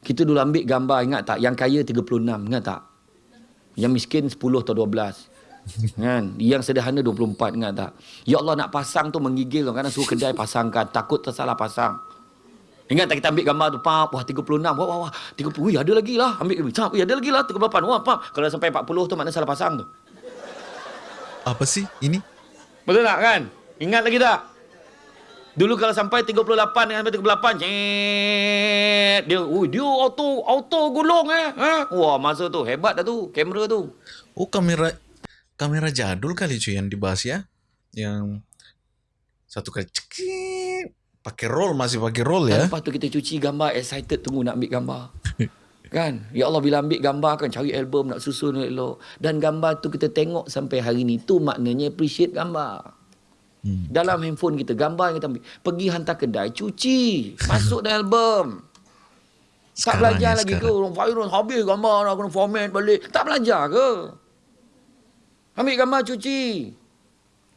Kita dulu ambil gambar, ingat tak? Yang kaya 36, ingat tak? Yang miskin 10 atau 12. [LAUGHS] kan? Yang sederhana 24, ingat tak? Ya Allah nak pasang tu menggigil tau. Kadang suruh kedai pasangkan. Takut tersalah pasang. Ingat tak kita ambil gambar tu, pap, wah 36, wah, wah, wah, 30, wih ada lagi lah. Ambil, wih, cap, wih, ada lagi lah, 38, wah, pap. Kalau sampai 40 tu maknanya salah pasang tu. Apa sih ini? Betul tak kan? Ingat lagi tak? Dulu kalau sampai 38 dengan sampai 38, cet, dia, ui, dia auto auto gulung eh. Ha? Wah, masa tu hebat dah tu, kamera tu. Oh kamera kamera jadul kali cuy yang dibahas ya. Yang satu kali cekik pakai roll masih pakai roll ya. Lepas tu kita cuci gambar, excited tunggu nak ambil gambar. [LAUGHS] kan? Ya Allah bila ambil gambar kan cari album nak susun elok. Dan gambar tu kita tengok sampai hari ni tu maknanya appreciate gambar. Hmm. Dalam handphone kita gambar yang kita ambil. Pergi hantar kedai cuci, masuk [LAUGHS] dalam album. Tak belajar ya, lagi ke? Orang virus habis gambar nak kena format balik. Tak belajar ke? Ambil gambar cuci.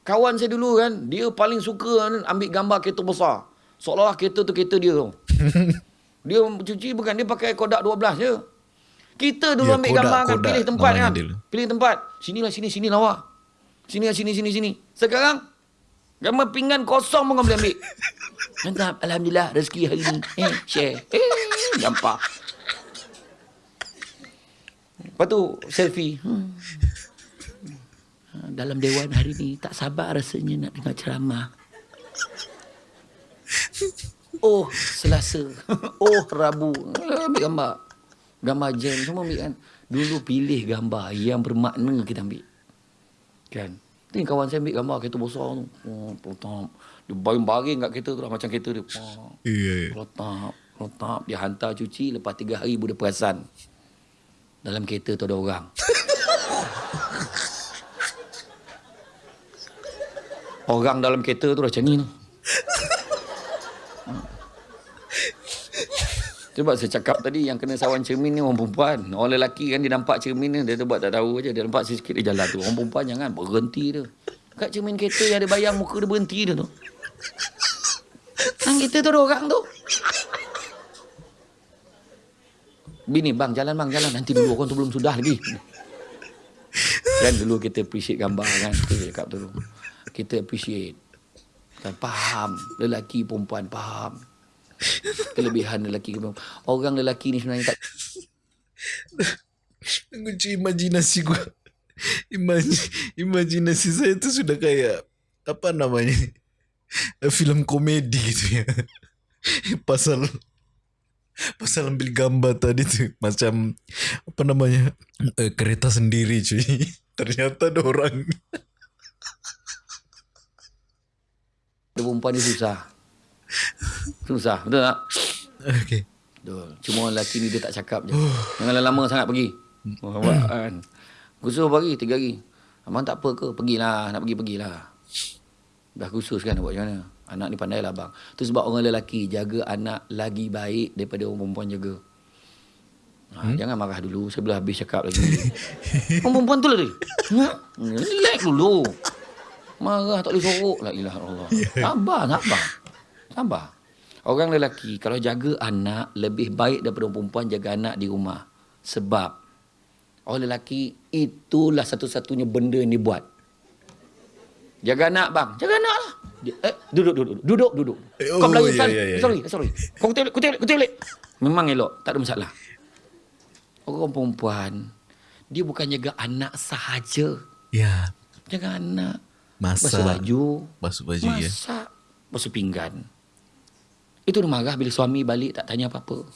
Kawan saya dulu kan, dia paling suka kan, ambil gambar kereta besar. Seolah-olah kereta tu kereta dia tu. [LAUGHS] dia cuci bukan, dia pakai Kodak 12 je. Kita dulu Ya, ambil Kodak, gambar kan, Kodak pilih tempat kan. dulu. Pilih tempat. Sinilah sini, sini lawa. Sini lah, sini, sini, sini. Sekarang, gambar pinggan kosong pun kau boleh ambil. Mantap, Alhamdulillah rezeki hari ni. Eh, share. Eh, gampang. Lepas tu, selfie. Hmm. Ha, Dalam dewan hari ni, tak sabar rasanya nak dengar ceramah. Oh, Selasa. Oh, Rabu. Eh, Ambil gambar. Gambar jam semua ambil kan. Dulu pilih gambar yang bermakna kita ambil. Kan? Ni kawan saya ambil gambar kereta besar tu. Oh, protap. Dia baring-baring kat kereta tu lah. Macam kereta dia. Oh, Iya. iya. protap. Protap. Dia hantar cuci. Lepas tiga hari baru dia perasan. Dalam kereta tu ada orang. [LAUGHS] orang dalam kereta tu dah macam ni tu. Sebab saya cakap tadi yang kena sawan cermin ni orang perempuan. Orang lelaki kan dia nampak cermin ni dia tu buat tak tahu aja. Dia nampak sikit dia jalan tu. Orang perempuan jangan berhenti dia. Kat cermin kereta yang ada bayang muka dia berhenti dia tu. Kan kita tu orang tu. Bini, bang, jalan bang, jalan. Nanti dulu orang tu belum sudah lagi. Kan dulu kita appreciate gambar kan. Kita cakap dulu. Kita appreciate. Kan, faham. Lelaki perempuan faham. Kelebihan lelaki perempuan. Orang lelaki ni sebenarnya tak Lucu imajinasi gua. Imaj imajinasi saya tu sudah kayak apa namanya? Film komedi gitu ya. Pasal pasal ambil gambar tadi tu macam apa namanya? Eh, kereta sendiri cuy. Ternyata ada orang. perempuan ni susah. Susah, betul tak? Okey. Betul. Cuma lelaki ni dia tak cakap je. Jangan lama sangat pergi. Oh, [SIGHS] kan. Khusus berapa hari? Tiga hari. Abang tak apa ke? Pergilah. Nak pergi, pergilah. Dah khusus kan nak buat macam mana? Anak ni pandai lah bang. Tu sebab orang lelaki jaga anak lagi baik daripada orang perempuan jaga. Ha, hmm? Jangan marah dulu. Saya belum habis cakap lagi. [LAUGHS] orang perempuan tu lah dia. Ha? Relax dulu. Marah tak boleh sorok. La ilaha Allah. Sabar, sabar. Sabar. Orang lelaki kalau jaga anak lebih baik daripada perempuan jaga anak di rumah. Sebab orang lelaki itulah satu-satunya benda yang dibuat. Jaga anak bang. Jaga anak lah. Eh, duduk, duduk, duduk. Duduk. Eh, Kau oh, Melayu ya, sekali. ya, ya. Sorry, sorry. Kau kutik, kutik, kutik, kutik. Memang elok. Tak ada masalah. Orang perempuan, dia bukan jaga anak sahaja. Ya, Jaga anak. Masak. Basuh baju. basuh baju ya. Masak. Basuh pinggan. Itu dia marah bila suami balik tak tanya apa-apa.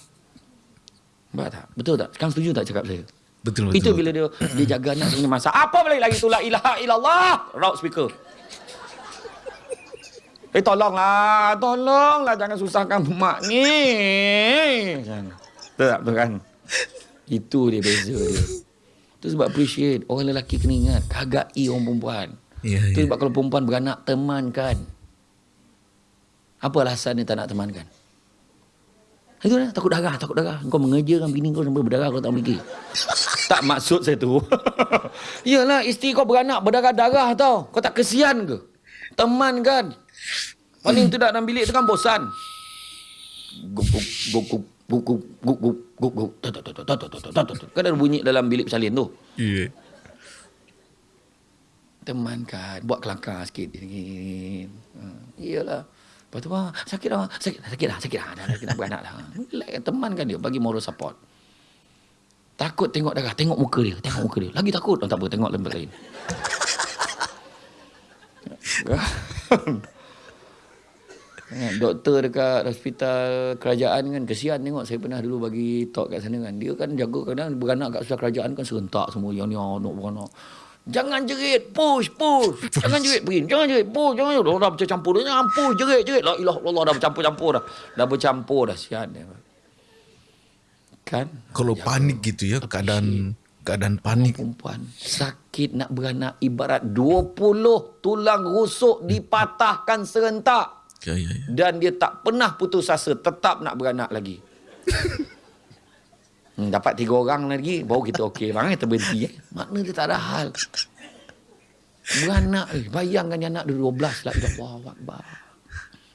Nampak tak? Betul tak? Sekarang setuju tak cakap saya? Betul betul. Itu bila dia dia jaga anak sebenarnya masak. Apa balik lagi tu la ilaha illallah. Raut speaker. Eh tolonglah, tolonglah jangan susahkan mak ni. Betul tak? Betul kan? Itu dia beza dia. Itu sebab appreciate. Orang lelaki kena ingat. Hargai orang perempuan. Ya, Itu ya. sebab kalau perempuan beranak, temankan. Apa alasan dia tak nak temankan? Itu lah, takut darah, takut darah. Kau mengeja kan, bini kau sampai berdarah kau tak mikir. tak maksud saya tu. [LAUGHS] Yalah, isteri kau beranak berdarah-darah tau. Kau tak kesian ke? Teman kan? Paling tu dalam bilik tu kan bosan. Kan ada bunyi dalam bilik pesalin tu. Temankan. Buat kelakar sikit. Yalah. Lepas tu ah, sakit dah Sakit. Dah Sakit dah Sakit dah Dah nak beranak dah Relax kan Teman kan dia Bagi moral support. Takut tengok darah Tengok muka dia Tengok muka dia. Lagi takut oh, Tak apa tengok lembat lain. [LAUGHS] Doktor dekat hospital kerajaan kan kesian tengok. Saya pernah dulu bagi talk kat sana kan. Dia kan jaga kadang beranak kat hospital kerajaan kan serentak semua yang ni anak beranak Jangan jerit, push, push. Jangan jerit, Pin. Jangan jerit, push. Jangan jerit. Dah bercampur dah. Jangan push, jerit, jerit. La ilah Allah dah bercampur-campur dah. Dah bercampur dah. Sian dia. Kan? Kalau panik gitu ya keadaan keadaan panik. Perempuan sakit nak beranak ibarat 20 tulang rusuk dipatahkan serentak. Ya ya ya. Dan dia tak pernah putus asa. Tetap nak beranak lagi. [LAUGHS] Hmm, dapat tiga orang lagi baru kita okey bang kita berhenti eh. Makna dia tak ada hal. Beranak eh bayangkan dia anak dia 12 lah ya Allah akbar.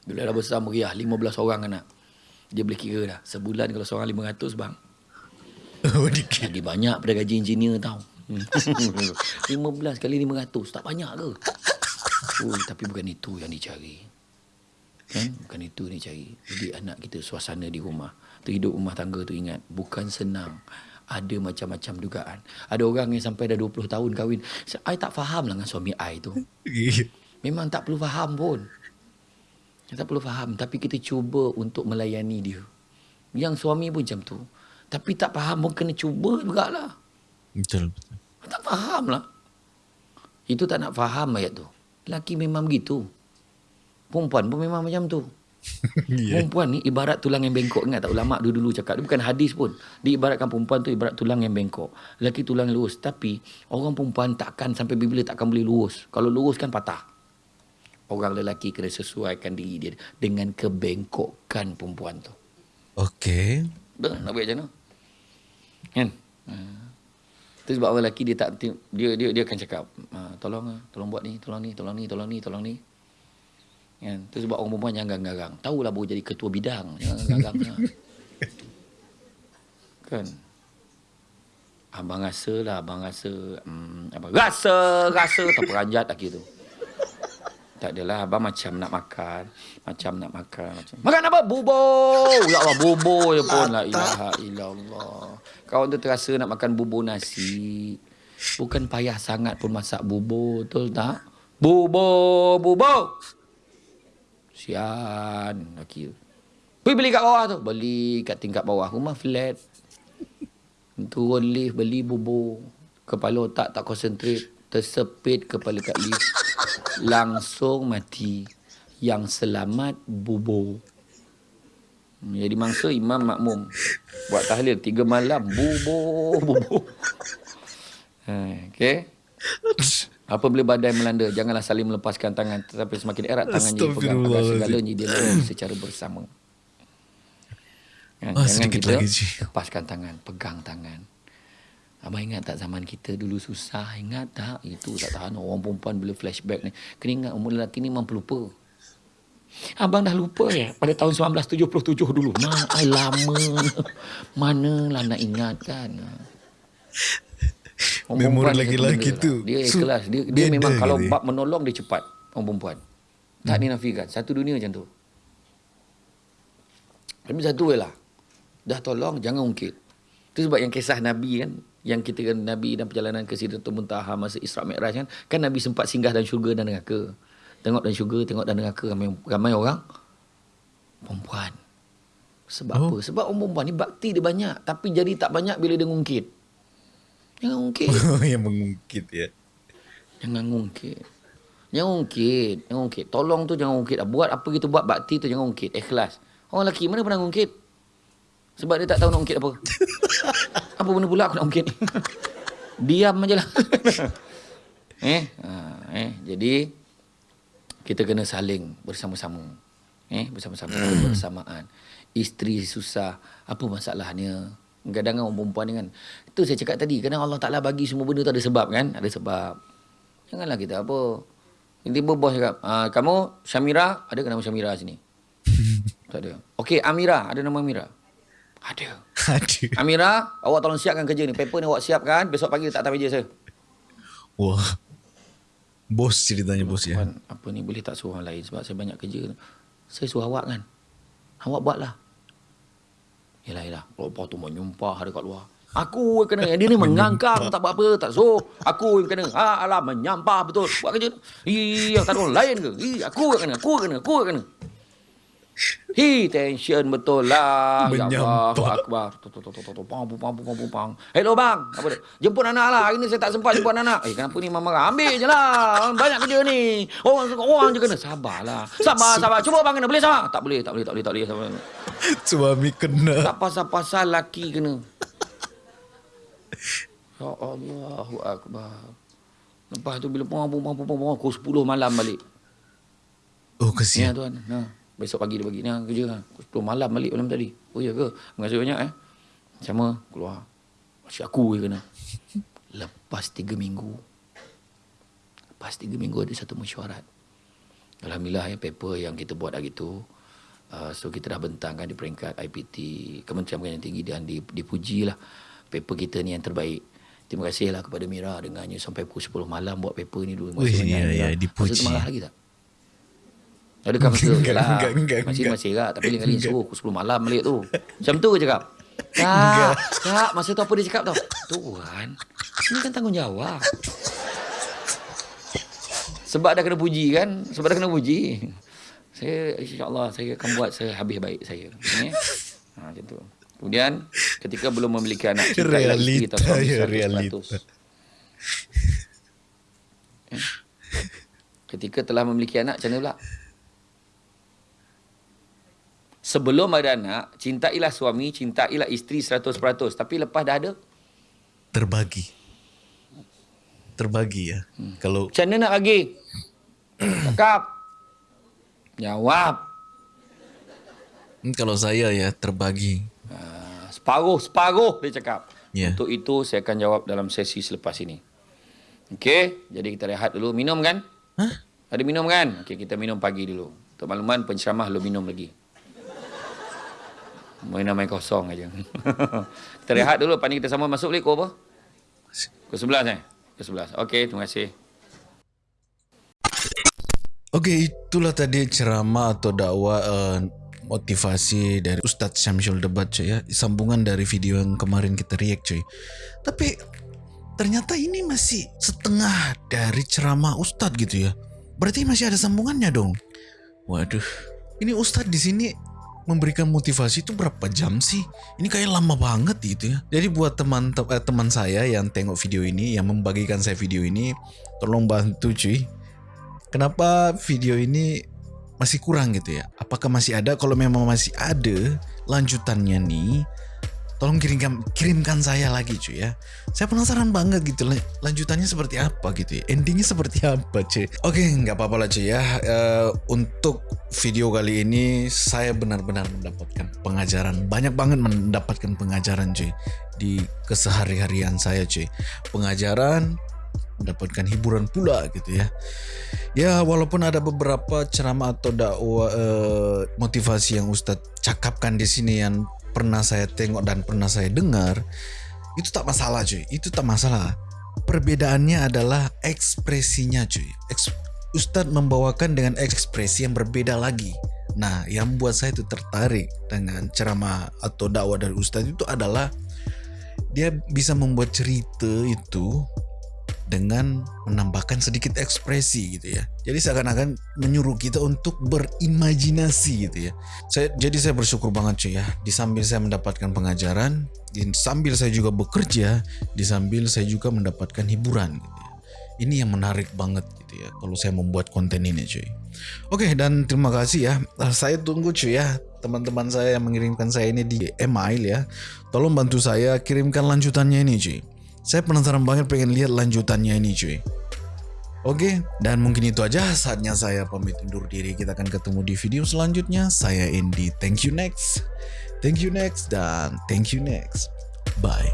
Bila dah besar meriah 15 orang anak. Dia boleh kira dah. Sebulan kalau seorang 500 bang. [LAUGHS] Lagi banyak pada gaji engineer tau. Hmm. [LAUGHS] 15 kali 500 tak banyak ke? Oh, tapi bukan itu yang dicari. Kan? Bukan itu yang dicari. Jadi anak kita suasana di rumah. Tu hidup rumah tangga tu ingat. Bukan senang. Ada macam-macam dugaan. Ada orang yang sampai dah 20 tahun kahwin. I tak faham lah dengan suami I tu. [LAUGHS] Memang tak perlu faham pun. Tak perlu faham. Tapi kita cuba untuk melayani dia. Yang suami pun macam tu. Tapi tak faham pun kena cuba jugalah. Betul betul. Tak faham lah. Itu tak nak faham ayat tu. Lelaki memang begitu. Perempuan pun memang macam tu. Iya. [LAUGHS] Perempuan ni ibarat tulang yang bengkok. Ingat tak ulama dulu-dulu cakap. Dia bukan hadis pun. Diibaratkan perempuan tu ibarat tulang yang bengkok. Lelaki tulang lurus. Tapi orang perempuan takkan sampai bila takkan boleh lurus. Kalau lurus kan patah. Orang lelaki kena sesuaikan diri dia dengan kebengkokan perempuan tu. Okey. Betul nak buat macam mana? Kan? Ha. Itu sebab orang lelaki dia tak dia dia dia akan cakap, ha, tolong ah, tolong buat ni, tolong ni, tolong ni, tolong ni, tolong ni. Kan? Itu sebab orang perempuan jangan garang. Tahulah baru jadi ketua bidang, jangan garang. [LAUGHS] kan? Abang rasa lah, abang rasa. Hmm, apa? Rasa, rasa. Tak peranjat lagi tu. Tak adalah, abang macam nak makan. Macam nak makan. Macam. Makan apa? Bubur. Ya Allah, bubur je pun. La ilaha illallah. Kawan tu terasa nak makan bubur nasi. Bukan payah sangat pun masak bubur. Betul tak? Bubur, bubur. Sian. Laki tu. Pergi beli kat bawah tu. Beli kat tingkat bawah. Rumah flat. Turun lift beli bubur. Kepala otak tak konsentrate. Tersepit kepala kat lift. Langsung mati. Yang selamat bubur. Jadi mangsa imam makmum. Buat tahlil tiga malam. Bubur, bubur. [LAUGHS] Ha, okay. Apabila badai melanda, janganlah saling melepaskan tangan. Tetapi semakin erat tangannya pegang agar segalanya dia secara bersama. Kan? Ah, Jangan kita lagi, lepaskan tangan, pegang tangan. Abang ingat tak zaman kita dulu susah? Ingat tak? Itu tak tahan orang perempuan bila flashback ni. Kena ingat umur lelaki ni mampu lupa. Abang dah lupa ya pada tahun 1977 dulu. Nah, lama. Manalah nak ingat kan. Orang Memori benda tu. Dia ikhlas. Dia, dia, beda memang kalau bab menolong dia cepat. Orang perempuan. Tak dinafikan. Satu dunia macam tu. Tapi satu je lah. Dah tolong, jangan ungkit. Itu sebab yang kisah Nabi kan, yang kita kan Nabi dan perjalanan ke Sidratul Muntaha masa Isra Mi'raj kan, kan Nabi sempat singgah dalam syurga dan neraka. Tengok dalam syurga, tengok dalam neraka ramai, ramai orang perempuan. Sebab oh. apa? Sebab orang perempuan ni bakti dia banyak, tapi jadi tak banyak bila dia ngungkit. Jangan ngungkit. [LAUGHS] yang mengungkit ya. Jangan ngungkit. Jangan ngungkit. Jangan ngungkit. Tolong tu jangan ngungkit. Buat apa kita buat bakti tu jangan ngungkit. Ikhlas. Orang lelaki mana pernah ngungkit? Sebab dia tak tahu nak ngungkit apa. [LAUGHS] apa benda pula aku nak ngungkit? Diam aja lah. [LAUGHS] eh? Ha, eh? Jadi, kita kena saling bersama-sama. Eh? Bersama-sama. bersamaan. Isteri susah. Apa masalahnya? Kadang-kadang orang perempuan ni kan. Itu saya cakap tadi. Kadang Allah Ta'ala bagi semua benda tu ada sebab kan? Ada sebab. Janganlah kita apa. Tiba-tiba bos cakap, ah, kamu Syamira, ada ke nama Syamira sini? [LAUGHS] tak ada. Okey, Amira, ada nama Amira? Ada. Aduh. [LAUGHS] Amira, awak tolong siapkan kerja ni. Paper ni awak siapkan, besok pagi letak atas meja saya. Wah. Bos ceritanya bos ya. Puan, apa ni boleh tak suruh orang lain sebab saya banyak kerja. Saya suruh awak kan. Awak buatlah. Yelah, yelah. Lepas tu menyumpah ada kat luar. Aku yang kena. Dia ni [LAUGHS] mengangkang. tak buat apa. Tak suruh. Aku yang kena. Ha, alah, menyampah betul. Buat kerja tu. Iya, tak ada orang lain ke? Ih, aku yang kena. Aku yang kena. Aku yang kena. Hi, tension betul lah. Ya Allah, Menyampah. Akbar. Pang, pang, pang, pang, pang. Hello bang. Apa dia? Jemput anak lah. Hari ni saya tak sempat jemput anak. Eh, kenapa ni mama marah? Ambil je lah. Banyak kerja ni. Orang orang je kena. Sabarlah. Sabar, sabar. Cuba bang kena. Boleh sabar? Tak boleh, tak boleh, tak boleh, tak boleh. Sabar. [LAUGHS] Suami kena. Tak pasal-pasal laki kena. [LAUGHS] Ya Allahu Akbar. Lepas tu bila pung pung pung pung pukul 10 malam balik. Oh Ya kesian. tuan. Nah, besok pagi dia bagi ni kerja lah. Pukul 10 malam balik malam tadi. Oh ya ke? Terima banyak eh. Sama keluar. Masih aku je kena. [LAUGHS] Lepas 3 minggu. Lepas 3 minggu ada satu mesyuarat. Alhamdulillah ya paper yang kita buat hari tu. Uh, so kita dah bentangkan di peringkat IPT Kementerian Pendidikan Tinggi dan dipuji lah paper kita ni yang terbaik. Terima kasih lah kepada Mira dengannya sampai pukul 10 malam buat paper ni dulu. Banyak, ya, ya, Masa tu dipuji. marah lagi tak? Adakah masa tu? Enggak, Masih masih lah. Tapi lain kali suruh pukul 10 malam balik tu. Macam tu je cakap. Tak, tak. Masa tu apa dia cakap tau? Tuan, ini kan tanggungjawab. Sebab dah kena puji kan? Sebab dah kena puji. Saya insyaAllah saya akan buat sehabis baik saya. Eh? Ha, macam tu. Kemudian ketika belum memiliki anak cinta isteri atau Realita, suami ya, 100%. realita. Eh? Ketika telah memiliki anak macam mana pula? Sebelum ada anak, cintailah suami, cintailah isteri 100%. Tapi lepas dah ada, Terbagi. Terbagi ya. Kalau macam mana nak bagi? Cakap. Jawab. hmm, kalau saya ya terbagi. Uh, separuh, separuh dia cakap. Ya. Untuk itu saya akan jawab dalam sesi selepas ini. Okey, jadi kita rehat dulu. Minum kan? Hah? Ada minum kan? Okey, kita minum pagi dulu. Untuk makluman penceramah lu minum lagi. Main main kosong aja. [LAUGHS] kita rehat dulu, lepas ni kita sama masuk balik kau apa? Pukul 11 eh? Pukul 11. Okey, terima kasih. Oke, itulah tadi ceramah atau dakwah uh, motivasi dari Ustadz Syamsul Debat cuy ya. Sambungan dari video yang kemarin kita react cuy. Tapi ternyata ini masih setengah dari ceramah Ustadz gitu ya. Berarti masih ada sambungannya dong. Waduh, ini Ustadz di sini memberikan motivasi itu berapa jam sih? Ini kayak lama banget gitu ya. Jadi buat teman eh, teman saya yang tengok video ini, yang membagikan saya video ini, tolong bantu cuy. Kenapa video ini masih kurang gitu ya? Apakah masih ada? Kalau memang masih ada lanjutannya nih, tolong kirimkan kirimkan saya lagi cuy ya. Saya penasaran banget gitu lanjutannya seperti apa gitu ya? Endingnya seperti apa cuy? Oke nggak apa-apa lah cuy ya. Uh, untuk video kali ini saya benar-benar mendapatkan pengajaran. Banyak banget mendapatkan pengajaran cuy di kesehari-harian saya cuy. Pengajaran mendapatkan hiburan pula gitu ya. Ya walaupun ada beberapa ceramah atau dakwah uh, motivasi yang Ustadz cakapkan di sini yang pernah saya tengok dan pernah saya dengar itu tak masalah cuy. Itu tak masalah. Perbedaannya adalah ekspresinya cuy. Eks Ustadz membawakan dengan ekspresi yang berbeda lagi. Nah yang buat saya itu tertarik dengan ceramah atau dakwah dari Ustadz itu adalah dia bisa membuat cerita itu dengan menambahkan sedikit ekspresi gitu ya. Jadi seakan-akan menyuruh kita untuk berimajinasi gitu ya. Saya jadi saya bersyukur banget cuy ya. Di sambil saya mendapatkan pengajaran, di sambil saya juga bekerja, di sambil saya juga mendapatkan hiburan gitu ya. Ini yang menarik banget gitu ya kalau saya membuat konten ini cuy. Oke dan terima kasih ya. Saya tunggu cuy ya teman-teman saya yang mengirimkan saya ini di email ya. Tolong bantu saya kirimkan lanjutannya ini cuy. Saya penasaran banget pengen lihat lanjutannya ini cuy. Oke, dan mungkin itu aja saatnya saya pamit undur diri. Kita akan ketemu di video selanjutnya. Saya Indi. Thank you next. Thank you next dan thank you next. Bye.